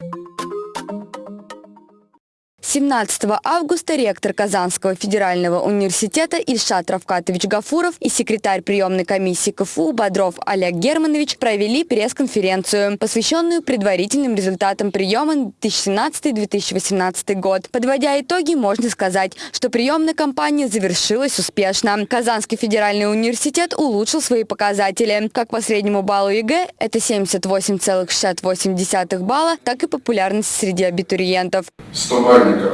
17 августа ректор Казанского федерального университета Ильшат Равкатович Гафуров и секретарь приемной комиссии КФУ Бодров Олег Германович провели пресс-конференцию, посвященную предварительным результатам приема 2017-2018 год. Подводя итоги, можно сказать, что приемная кампания завершилась успешно. Казанский федеральный университет улучшил свои показатели. Как по среднему баллу ЕГЭ, это 78,68 балла, так и популярность среди абитуриентов. 100 бальников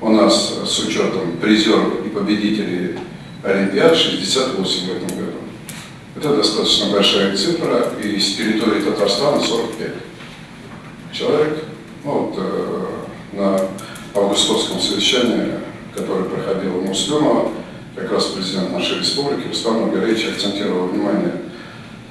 у нас с учетом призеров и победителей Олимпиад 68 в этом году. Это достаточно большая цифра, и с территории Татарстана 45 человек. Ну, вот, э, на августовском совещании, которое проходило в Муслюмово, как раз президент нашей республики Рустам Маргарович акцентировал внимание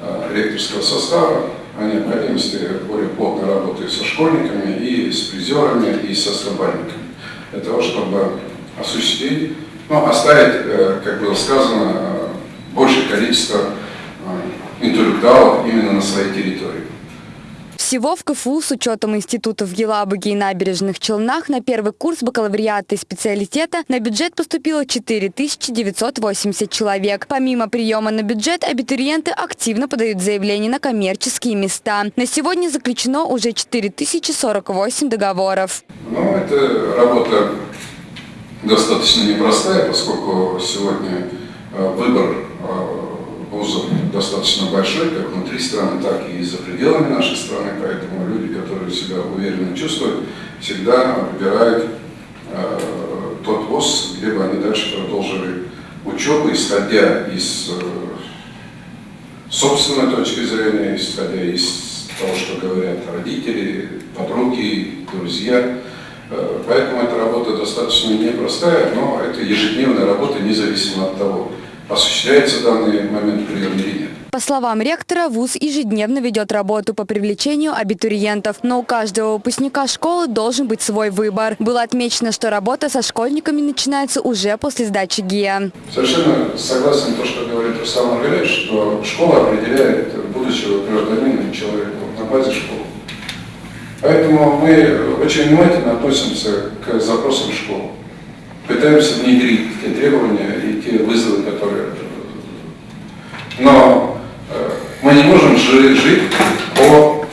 э, ректорского состава о необходимости более плотной работы со школьниками, и с призерами, и со стабальниками для того, чтобы осуществить, ну, оставить, э, как было сказано, э, большее количество э, интеллектуалов именно на своей территории. Всего в КФУ с учетом институтов в и набережных Челнах на первый курс бакалавриата и специалитета на бюджет поступило 4980 человек. Помимо приема на бюджет, абитуриенты активно подают заявления на коммерческие места. На сегодня заключено уже 4048 договоров. Ну, это работа достаточно непростая, поскольку сегодня э, вузов достаточно большой, как внутри страны, так и за пределами нашей страны, поэтому люди, которые себя уверенно чувствуют, всегда выбирают э, тот вуз, где бы они дальше продолжили учебу, исходя из э, собственной точки зрения, исходя из того, что говорят родители, подруги, друзья. Э, поэтому эта работа достаточно непростая, но это ежедневная работа, независимо от того, осуществляется данный момент прием или нет. По словам ректора, ВУЗ ежедневно ведет работу по привлечению абитуриентов, но у каждого выпускника школы должен быть свой выбор. Было отмечено, что работа со школьниками начинается уже после сдачи ГИА. Совершенно согласен с то, что говорит Руслан Маргаринович, что школа определяет будущего гражданина и человека на базе школы. Поэтому мы очень внимательно относимся к запросам школы пытаемся внедрить те требования и те вызовы, которые... Но э, мы не можем жить по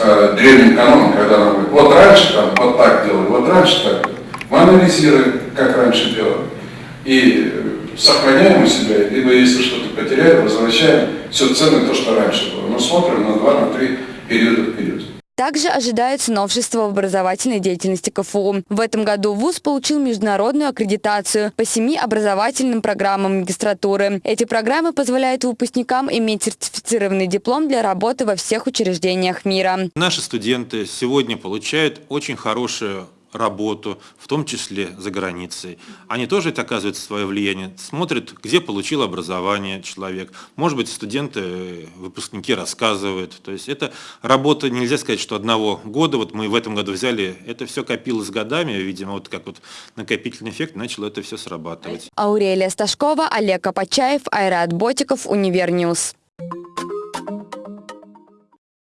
э, древним канонам, когда нам говорят, вот раньше там вот так делали, вот раньше так. Мы анализируем, как раньше делали, и сохраняем у себя, либо если что-то потеряли, возвращаем все ценное то, что раньше было. Мы смотрим на два, на три периода вперед. Также ожидается новшество в образовательной деятельности КФУ. В этом году ВУЗ получил международную аккредитацию по семи образовательным программам магистратуры. Эти программы позволяют выпускникам иметь сертифицированный диплом для работы во всех учреждениях мира. Наши студенты сегодня получают очень хорошую работу, в том числе за границей. Они тоже это оказывают свое влияние, смотрят, где получил образование человек. Может быть, студенты, выпускники рассказывают. То есть это работа, нельзя сказать, что одного года, вот мы в этом году взяли, это все копилось годами, видимо, вот как вот накопительный эффект, начало это все срабатывать. Аурелия Сташкова, Олег Апачаев, Айрат Ботиков, Univer News.